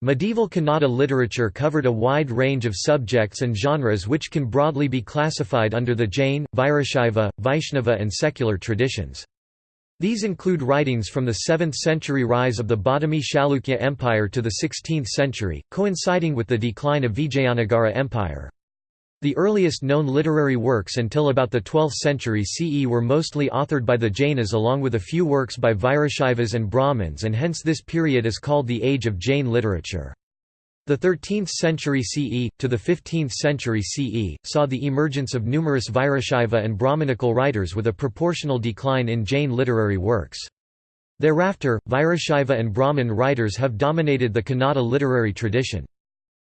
Medieval Kannada literature covered a wide range of subjects and genres which can broadly be classified under the Jain, Virashaiva, Vaishnava and secular traditions. These include writings from the 7th century rise of the Badami Chalukya Empire to the 16th century, coinciding with the decline of Vijayanagara Empire. The earliest known literary works until about the 12th century CE were mostly authored by the Jainas along with a few works by Virashaivas and Brahmins and hence this period is called the Age of Jain literature. The 13th century CE, to the 15th century CE, saw the emergence of numerous Virashaiva and Brahmanical writers with a proportional decline in Jain literary works. Thereafter, Virashaiva and Brahmin writers have dominated the Kannada literary tradition.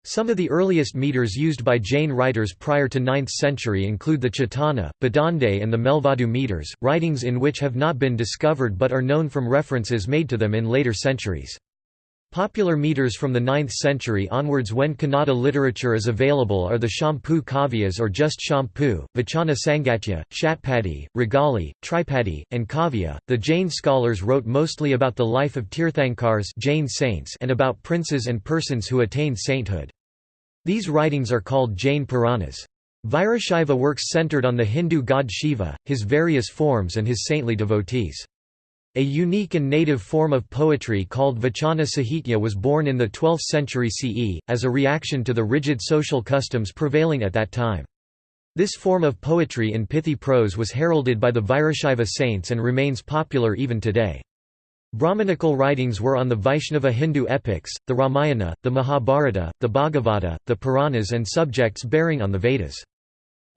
Some of the earliest meters used by Jain writers prior to 9th century include the Chetana, Badande and the Melvadu meters, writings in which have not been discovered but are known from references made to them in later centuries. Popular meters from the 9th century onwards when Kannada literature is available are the Champu Kavyas or just Champu, Vachana Sangatya, Shatpadi, Regali, Tripadi, and Kavya. The Jain scholars wrote mostly about the life of Tirthankars Jain saints and about princes and persons who attained sainthood. These writings are called Jain Puranas. Virashaiva works centered on the Hindu god Shiva, his various forms and his saintly devotees. A unique and native form of poetry called Vachana Sahitya was born in the 12th century CE, as a reaction to the rigid social customs prevailing at that time. This form of poetry in pithy prose was heralded by the Virashaiva saints and remains popular even today. Brahmanical writings were on the Vaishnava Hindu epics, the Ramayana, the Mahabharata, the Bhagavata, the Puranas and subjects bearing on the Vedas.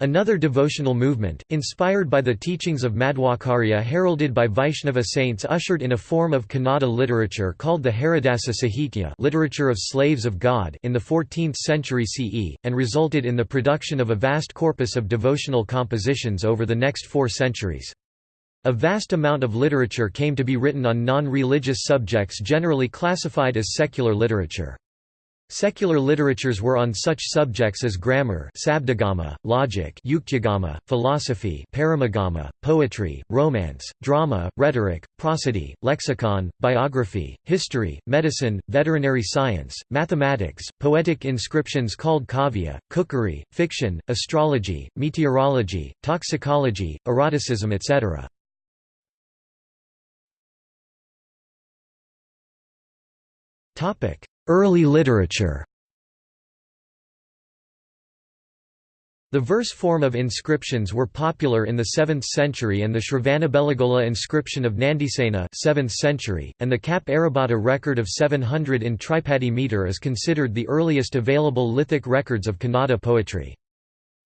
Another devotional movement, inspired by the teachings of Madhvacarya heralded by Vaishnava saints ushered in a form of Kannada literature called the Haridasa Sahitya literature of slaves of God in the 14th century CE, and resulted in the production of a vast corpus of devotional compositions over the next four centuries. A vast amount of literature came to be written on non-religious subjects generally classified as secular literature. Secular literatures were on such subjects as grammar sabdagama, logic yuktyagama, philosophy paramagama, poetry, romance, drama, rhetoric, prosody, lexicon, biography, history, medicine, veterinary science, mathematics, poetic inscriptions called kavya, cookery, fiction, astrology, meteorology, toxicology, eroticism etc. Early literature The verse form of inscriptions were popular in the 7th century and the Shravanabelagola inscription of Nandisena 7th century, and the Kap Arabhata record of 700 in Tripadi meter is considered the earliest available lithic records of Kannada poetry.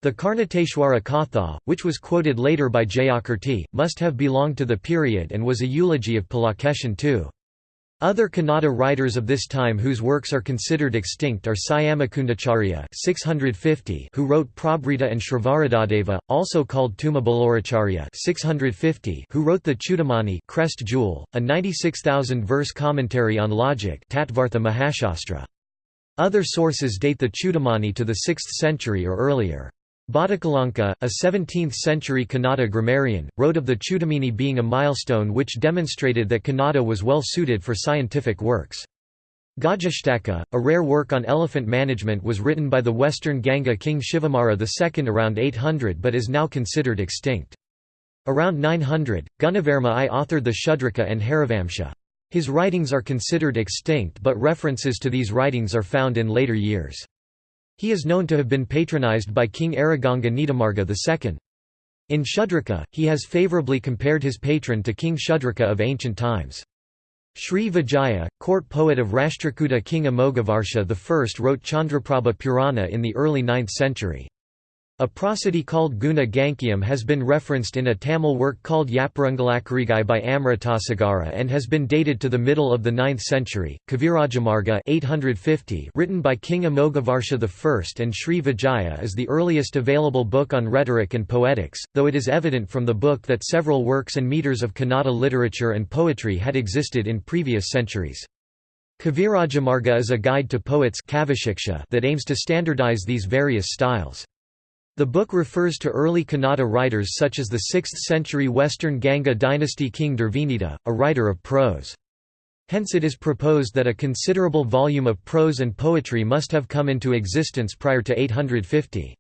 The Karnateshwara Katha, which was quoted later by Jayakirti, must have belonged to the period and was a eulogy of Pulakeshin too. Other Kannada writers of this time whose works are considered extinct are Syamakundacharya (650), who wrote Prabhrita and Shravaradadeva, also called Tumabaloracharya (650), who wrote the Chudamani (Crest Jewel), a 96,000 verse commentary on logic. Other sources date the Chudamani to the 6th century or earlier. Bhattakalanka, a 17th-century Kannada grammarian, wrote of the Chudamani being a milestone which demonstrated that Kannada was well suited for scientific works. Gajashtaka, a rare work on elephant management was written by the western Ganga king Shivamara II around 800 but is now considered extinct. Around 900, Gunavarma I authored the Shudraka and Harivamsha. His writings are considered extinct but references to these writings are found in later years. He is known to have been patronized by King Ereganga Nitimarga II. In Shudraka, he has favorably compared his patron to King Shudraka of ancient times. Sri Vijaya, court poet of Rashtrakuta king Amoghavarsha I wrote Chandraprabha Purana in the early 9th century. A prosody called Guna Gankyam has been referenced in a Tamil work called Yapparangalakarigai by Amritasagara and has been dated to the middle of the 9th century. Kavirajamarga 850 written by King Amoghavarsha I and Sri Vijaya is the earliest available book on rhetoric and poetics, though it is evident from the book that several works and meters of Kannada literature and poetry had existed in previous centuries. Kavirajamarga is a guide to poets that aims to standardize these various styles. The book refers to early Kannada writers such as the 6th-century Western Ganga dynasty king Durvinita, a writer of prose. Hence it is proposed that a considerable volume of prose and poetry must have come into existence prior to 850.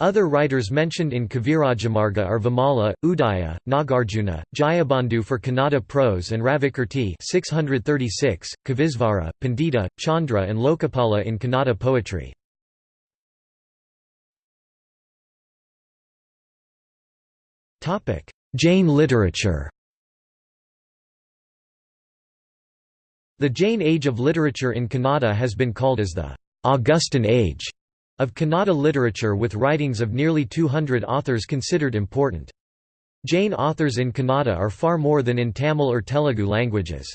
Other writers mentioned in Kavirajamarga are Vimala, Udaya, Nagarjuna, Jayabandhu for Kannada prose and Ravikirti 636, Kavisvara, Pandita, Chandra and Lokapala in Kannada poetry. Jain literature The Jain age of literature in Kannada has been called as the Augustan Age of Kannada literature with writings of nearly 200 authors considered important. Jain authors in Kannada are far more than in Tamil or Telugu languages.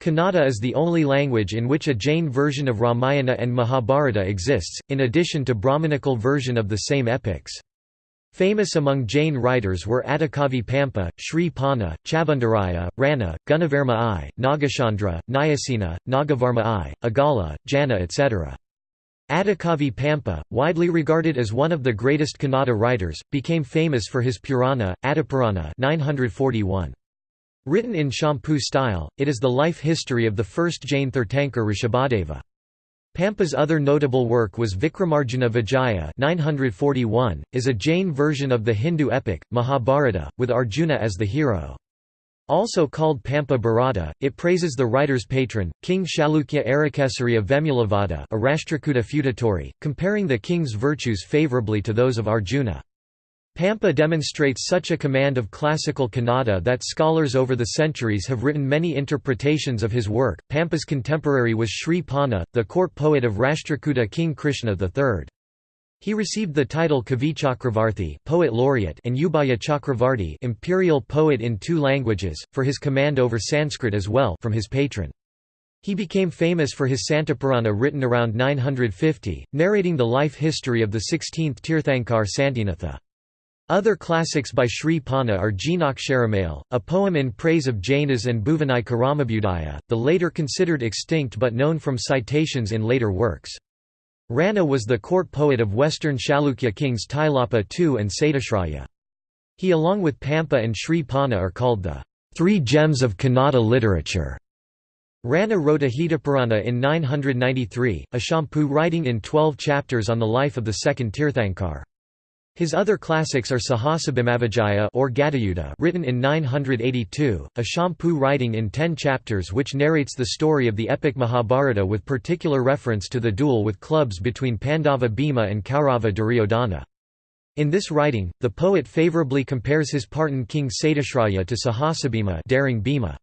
Kannada is the only language in which a Jain version of Ramayana and Mahabharata exists, in addition to Brahmanical version of the same epics. Famous among Jain writers were Adikavi Pampa, Sri Ponna, Chavandaraya, Ranna, Gunavarma I, Nagachandra, Nyasena, Nagavarma I, Agala, Janna etc. Adikavi Pampa, widely regarded as one of the greatest Kannada writers, became famous for his Purana, Adipurana 941. Written in Champu style, it is the life history of the first Jain Tirthankar Rishabhadeva. Pampa's other notable work was Vikramarjuna Vijaya 941, is a Jain version of the Hindu epic, Mahabharata, with Arjuna as the hero. Also called Pampa Bharata, it praises the writer's patron, King Chalukya Arakesari of Vemulavada a Rashtrakuta feudatory, comparing the king's virtues favourably to those of Arjuna. Pampa demonstrates such a command of classical Kannada that scholars over the centuries have written many interpretations of his work. Pampa's contemporary was Sri Ponna, the court poet of Rashtrakuta King Krishna III. He received the title Kavi Chakravarti poet laureate and Ubhaya Chakravarti imperial poet in two languages, for his command over Sanskrit as well from his patron. He became famous for his Santapurana written around 950, narrating the life history of the 16th Tirthankar Santinatha. Other classics by Sri Ponna are Jinaksharamale, a poem in praise of Jainas and Bhuvanai Karamabudaya, the later considered extinct but known from citations in later works. Ranna was the court poet of western Chalukya kings Tailapa II and Satyashraya. He along with Pampa and Sri Ponna are called the Three Gems of Kannada Literature. Ranna wrote Ajitapurana in 993, a Champu writing in twelve chapters on the life of the second Tirthankar. His other classics are Sahasabhimavijaya or Gadayuddha written in 982, a Champu writing in ten chapters which narrates the story of the epic Mahabharata with particular reference to the duel with clubs between Pandava Bhima and Kaurava Duryodhana. In this writing, the poet favourably compares his Partan king Satyashraya to Sahasabhima daring Bhima.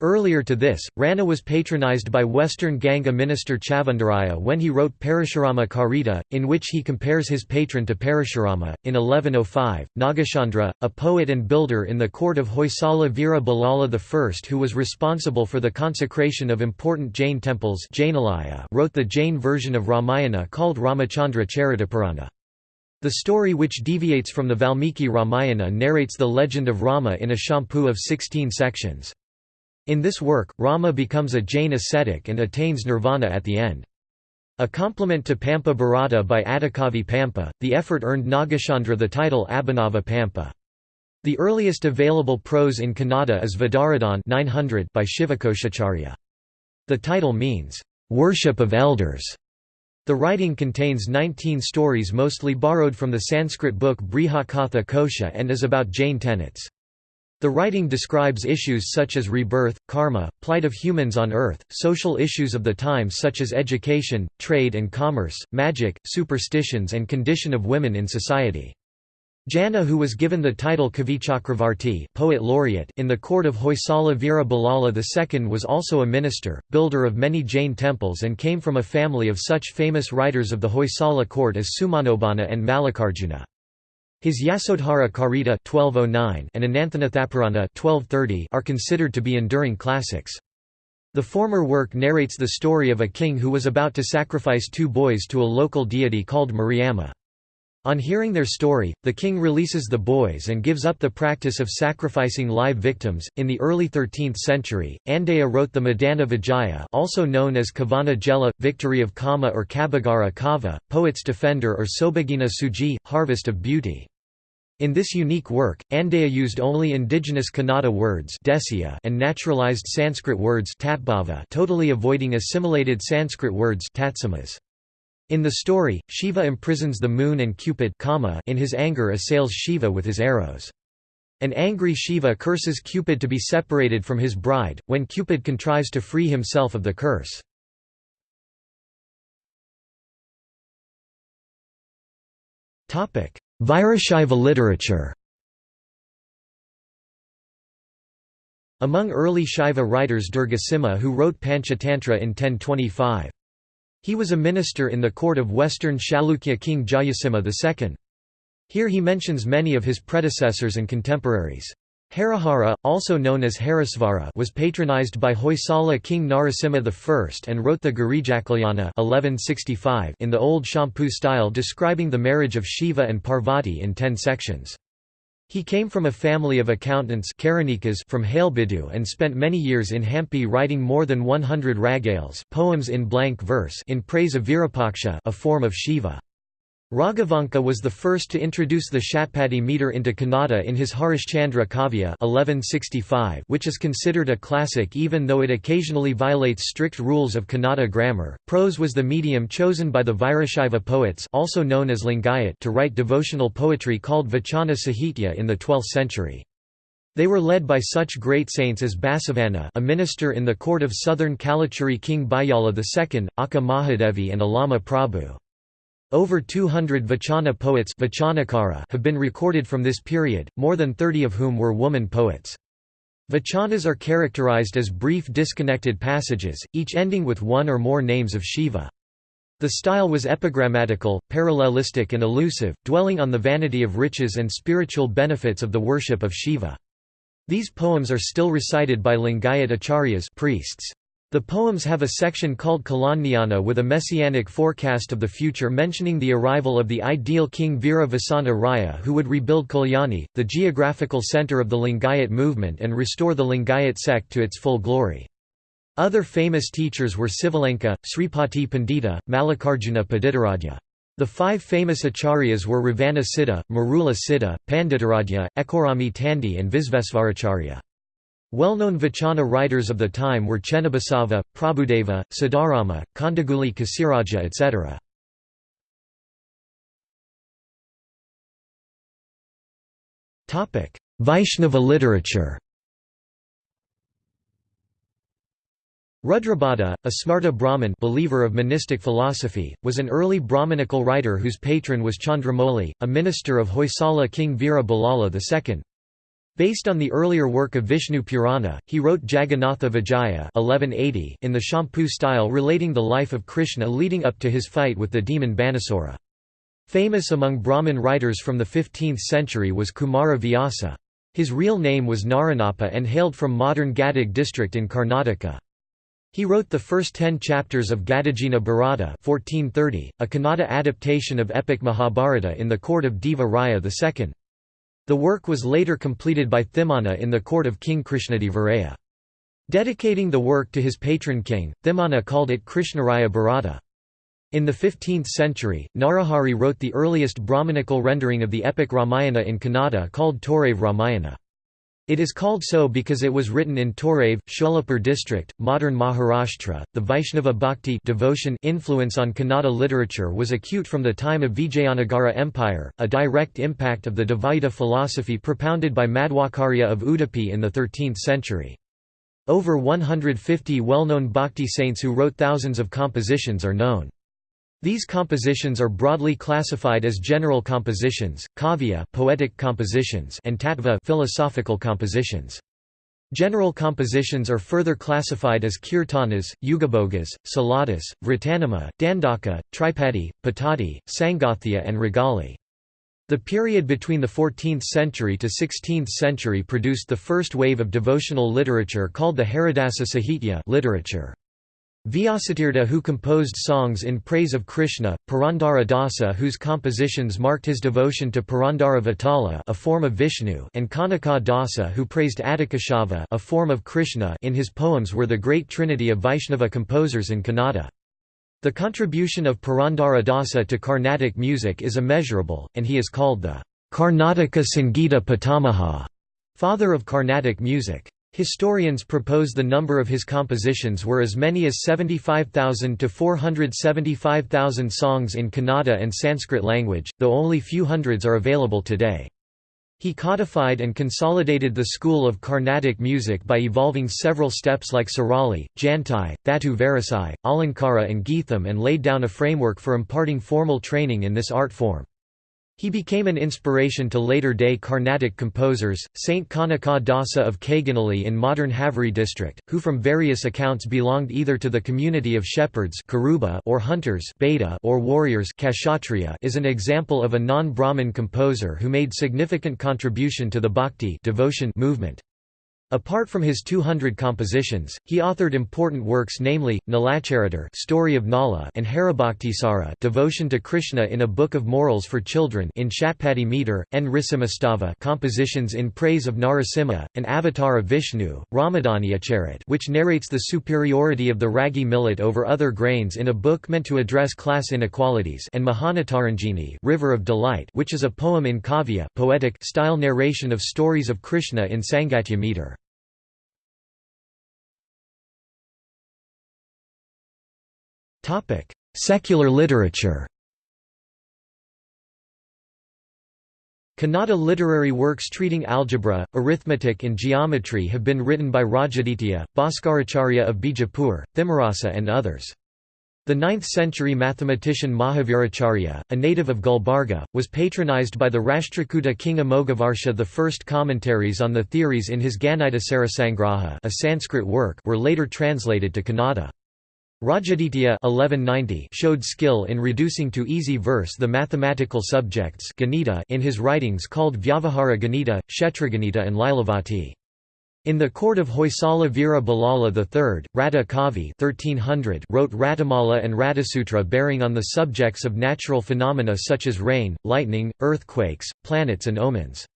Earlier to this, Ranna was patronized by Western Ganga minister Chavandaraya when he wrote Parashurama Charita, in which he compares his patron to Parashurama. In 1105, Nagachandra, a poet and builder in the court of Hoysala Veera Ballala I who was responsible for the consecration of important Jain temples wrote the Jain version of Ramayana called Ramachandra Charitapurana. The story which deviates from the Valmiki Ramayana narrates the legend of Rama in a champu of 16 sections. In this work, Rama becomes a Jain ascetic and attains nirvana at the end. A complement to Pampa Bharata by Adikavi Pampa, the effort earned Nagachandra the title Abhinava Pampa. The earliest available prose in Kannada is Vaddaradhane 900 by Shivakoshacharya. The title means, "...worship of elders". The writing contains 19 stories mostly borrowed from the Sanskrit book Brihatkatha Kosha and is about Jain tenets. The writing describes issues such as rebirth, karma, plight of humans on earth, social issues of the times such as education, trade and commerce, magic, superstitions and condition of women in society. Janna who was given the title Kavi Chakravarti poet laureate in the court of Hoysala Veera Ballala II was also a minister, builder of many Jain temples and came from a family of such famous writers of the Hoysala court as Sumanobana and Mallikarjuna. His Yasodhara Charita 1209 and Ananthanathapurana 1230 are considered to be enduring classics. The former work narrates the story of a king who was about to sacrifice two boys to a local deity called Mariamma. On hearing their story, the king releases the boys and gives up the practice of sacrificing live victims. In the early 13th century, Andeya wrote the Madana Vijaya, also known as Kavana Jela, Victory of Kama or Kabbigara Kava, Poet's Defender or Sobagina Suggi, Harvest of Beauty. In this unique work, Andeya used only indigenous Kannada words and naturalized Sanskrit words totally avoiding assimilated Sanskrit words In the story, Shiva imprisons the moon and Cupid in his anger assails Shiva with his arrows. An angry Shiva curses Cupid to be separated from his bride, when Cupid contrives to free himself of the curse. Virashaiva literature Among early Shaiva writers Durgasimha who wrote Panchatantra in 1025. He was a minister in the court of western Chalukya king Jayasimha II. Here he mentions many of his predecessors and contemporaries. Harihara, also known as Harisvara was patronized by Hoysala king Narasimha I and wrote the Girijakalyana 1165 in the old Champu style describing the marriage of Shiva and Parvati in ten sections. He came from a family of accountants from Halebidu and spent many years in Hampi writing more than 100 ragales poems in blank verse in praise of Virupaksha a form of Shiva. Raghavanka was the first to introduce the Shatpadi meter into Kannada in his Harishchandra Kavya 1165, which is considered a classic even though it occasionally violates strict rules of Kannada grammar. Prose was the medium chosen by the Virashaiva poets also known as Lingayat to write devotional poetry called Vachana Sahitya in the 12th century. They were led by such great saints as Basavanna a minister in the court of southern Kalachuri king Bijjala II, Akka Mahadevi and Allama Prabhu. Over 200 Vachana poets have been recorded from this period, more than 30 of whom were woman poets. Vachanas are characterized as brief disconnected passages, each ending with one or more names of Shiva. The style was epigrammatical, parallelistic and elusive, dwelling on the vanity of riches and spiritual benefits of the worship of Shiva. These poems are still recited by Lingayat acharyas priests. The poems have a section called Kalajnana with a messianic forecast of the future mentioning the arrival of the ideal king Veera Vasantha Raya who would rebuild Kalyani, the geographical center of the Lingayat movement and restore the Lingayat sect to its full glory. Other famous teachers were Sivalenka, Sripati Pandita, Mallikarjuna Panditaraja. The five famous acharyas were Ravana Siddha, Marula Siddha, Panditaraja, Ekorami Tandi and Visvesvaracharya. Well-known Vachana writers of the time were Chennabasava, Prabhudeva, Siddharama, Kandaguli Kasiraja etc. Vaishnava literature Rudrabhatta, a Smarta Brahmin believer of monistic philosophy, was an early Brahmanical writer whose patron was Chandramouli, a minister of Hoysala king Veera Ballala II. Based on the earlier work of Vishnu Purana, he wrote Jagannatha Vijaya 1180 in the Champu style relating the life of Krishna leading up to his fight with the demon Banasura. Famous among Brahmin writers from the 15th century was Kumara Vyasa. His real name was Naranappa and hailed from modern Gadag district in Karnataka. He wrote the first ten chapters of Gadagina Bharata 1430, a Kannada adaptation of epic Mahabharata in the court of Deva Raya II. The work was later completed by Thimana in the court of King Krishnadevaraya. Dedicating the work to his patron king, Thimana called it Krishnaraya Bharata. In the 15th century, Narahari wrote the earliest Brahmanical rendering of the epic Ramayana in Kannada called Torave Ramayana. It is called so because it was written in Torave, Sholapur district, modern Maharashtra. The Vaishnava bhakti devotion influence on Kannada literature was acute from the time of Vijayanagara Empire, a direct impact of the Dvaita philosophy propounded by Madhvacarya of Udupi in the 13th century. Over 150 well-known bhakti saints who wrote thousands of compositions are known. These compositions are broadly classified as general compositions, kavya poetic compositions and tattva philosophical compositions. General compositions are further classified as kirtanas, yugabogas, saladas, vratanama, dandaka, tripadi, patadi, sangathya and ragali. The period between the 14th century to 16th century produced the first wave of devotional literature called the Haridasa Sahitya literature. Vyasatirtha who composed songs in praise of Krishna, Purandara Dasa whose compositions marked his devotion to Purandara Vitala a form of Vishnu and Kanaka Dasa who praised Adikeshava a form of Krishna in his poems were the great trinity of Vaishnava composers in Kannada. The contribution of Purandara Dasa to Carnatic music is immeasurable, and he is called the Karnataka Sangita Pitamaha, father of Carnatic music. Historians propose the number of his compositions were as many as 75,000 to 475,000 songs in Kannada and Sanskrit language, though only few hundreds are available today. He codified and consolidated the school of Carnatic music by evolving several steps like Sarali, Jantai, Thatu Varisai, Alankara and Geetham and laid down a framework for imparting formal training in this art form. He became an inspiration to later-day Carnatic composers, Saint Kanaka Dasa of Kaginele in modern Haveri district, who from various accounts belonged either to the community of shepherds or hunters or warriors is an example of a non-Brahmin composer who made significant contribution to the bhakti devotion movement. Apart from his 200 compositions, he authored important works namely, Nalacharitar Story of Nala and Haribhaktisara Devotion to Krishna in a Book of Morals for Children in Shatpadi meter, Nrisimhastava compositions in praise of Narasimha, an avatar of Vishnu, Ramadaniyacharit which narrates the superiority of the ragi millet over other grains in a book meant to address class inequalities and Mohanatarangini River of Delight which is a poem in kavya poetic style narration of stories of Krishna in Sangatya meter. Secular literature Kannada literary works treating algebra, arithmetic and geometry have been written by Rajaditya, Bhaskaracharya of Bijapur, Thimarasa and others. The 9th-century mathematician Mahaviracharya, a native of Gulbarga, was patronized by the Rashtrakuta king Amoghavarsha. The first commentaries on the theories in his Ganita Sarasangraha a Sanskrit work were later translated to Kannada. Rajaditya 1190 showed skill in reducing to easy verse the mathematical subjects Ganita in his writings called Vyavahara Ganita, Kshetraganita and Lilavati. In the court of Hoysala Veera Ballala III, Ratta Kavi 1300 wrote Rattamala and Rattasutra bearing on the subjects of natural phenomena such as rain, lightning, earthquakes, planets and omens.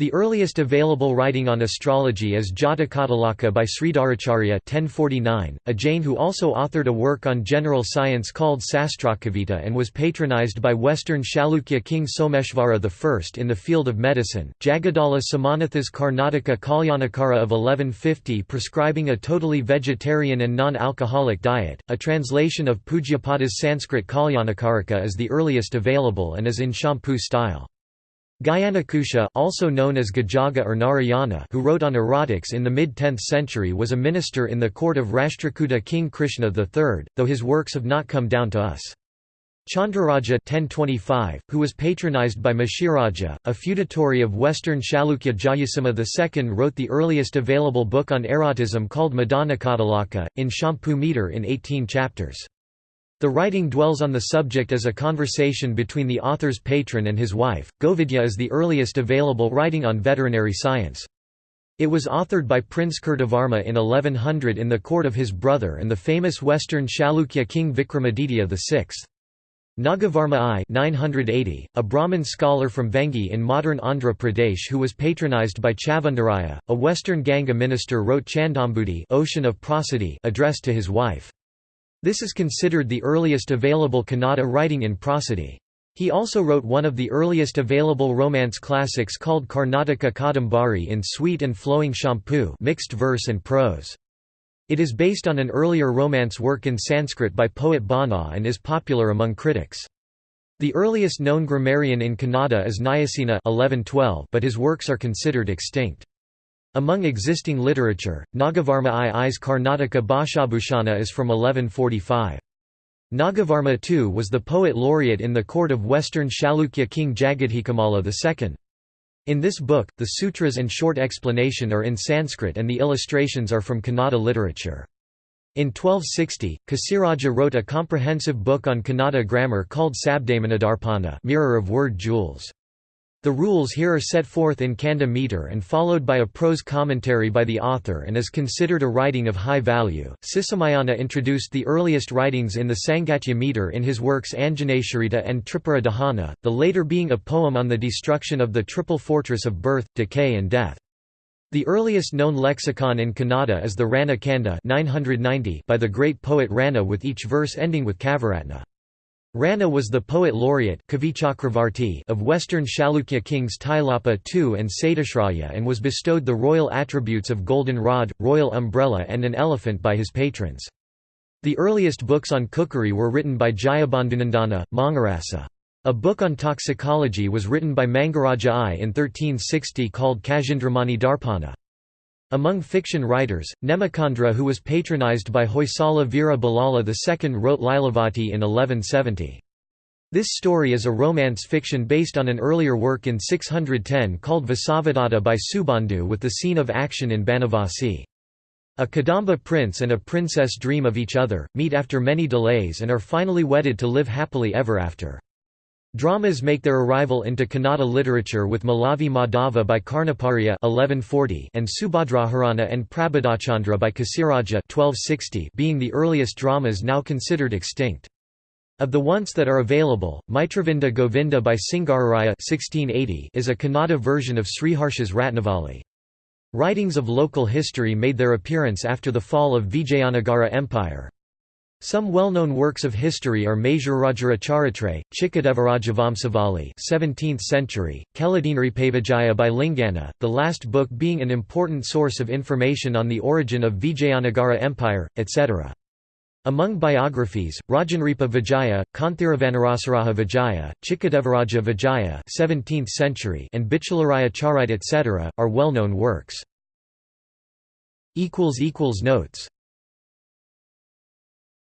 The earliest available writing on astrology is Jatakatilaka by Sridharacharya 1049, a Jain who also authored a work on general science called Sastrakavita and was patronized by Western Chalukya king Someshvara I in the field of medicine. Jagaddala Somanatha's Karnataka Kalyanakara of 1150 prescribing a totally vegetarian and non-alcoholic diet. A translation of Pujyapada's Sanskrit Kalyanakarika is the earliest available and is in Champu style. Gajankusha also known as Gajaga or Narayana who wrote on erotics in the mid-10th century was a minister in the court of Rashtrakuta King Krishna III, though his works have not come down to us. Chandraraja 1025, who was patronized by Mashiraja, a feudatory of western Chalukya Jayasimha II wrote the earliest available book on erotism called Madanatilaka, in Champu meter in 18 chapters. The writing dwells on the subject as a conversation between the author's patron and his wife. Govidya is the earliest available writing on veterinary science. It was authored by Prince Kirtivarma in 1100 in the court of his brother and the famous western Chalukya king Vikramaditya VI. Nagavarma I 980, a Brahmin scholar from Vengi in modern Andhra Pradesh who was patronized by Chavandaraya, a western Ganga minister wrote Chandombudhi Ocean of Prosody addressed to his wife. This is considered the earliest available Kannada writing in prosody. He also wrote one of the earliest available romance classics called Karnataka Kadambari in sweet and flowing Champu mixed verse and prose. It is based on an earlier romance work in Sanskrit by poet Bana and is popular among critics. The earliest known grammarian in Kannada is Nyasena 1112 but his works are considered extinct. Among existing literature, Nagavarma II's Karnataka Bhashabhushana is from 1145. Nagavarma II was the poet laureate in the court of western Chalukya king Jagadekamalla II. In this book, the sutras and short explanation are in Sanskrit and the illustrations are from Kannada literature. In 1260, Kasiraja wrote a comprehensive book on Kannada grammar called Shabdamanidarpana Mirror of Word Jewels. The rules here are set forth in Kanda meter and followed by a prose commentary by the author and is considered a writing of high value. Sisumayana introduced the earliest writings in the Sangatya meter in his works Anjaneshwarita and Tripura Dahana, the later being a poem on the destruction of the triple fortress of birth, decay and death. The earliest known lexicon in Kannada is the Ranna Kanda 990 by the great poet Ranna with each verse ending with Kaviratna. Ranna was the poet laureate of western Chalukya kings Tailapa II and Satyashraya and was bestowed the royal attributes of golden rod, royal umbrella and an elephant by his patrons. The earliest books on cookery were written by Jayabandhunandana, Mangarasa. A book on toxicology was written by Mangaraja I in 1360 called Khagendramani Darpana. Among fiction writers, Nemichandra who was patronized by Hoysala Veera Ballala II wrote Lilavati in 1170. This story is a romance fiction based on an earlier work in 610 called Vasavadatta by Subandhu with the scene of action in Banavasi. A Kadamba prince and a princess dream of each other, meet after many delays and are finally wedded to live happily ever after. Dramas make their arrival into Kannada literature with Malavi Madhava by Karnaparya 1140 and Subhadraharana and Prabodhachandra by Kasiraja 1260 being the earliest dramas now considered extinct. Of the ones that are available, Mitravinda Govinda by Singararaya 1680 is a Kannada version of Sriharsha's Ratnavali. Writings of local history made their appearance after the fall of Vijayanagara Empire. Some well-known works of history are Maysurajara Charitre, Chikkadevarajavamsavali 17th century, Keladinripavijaya by Lingana, the last book being an important source of information on the origin of Vijayanagara Empire, etc. Among biographies, Rajanripa Vijaya, Kanthiravanarasaraha Vijaya, Chikkadevaraja Vijaya 17th century and Bichalaraya Charite etc., are well-known works. Notes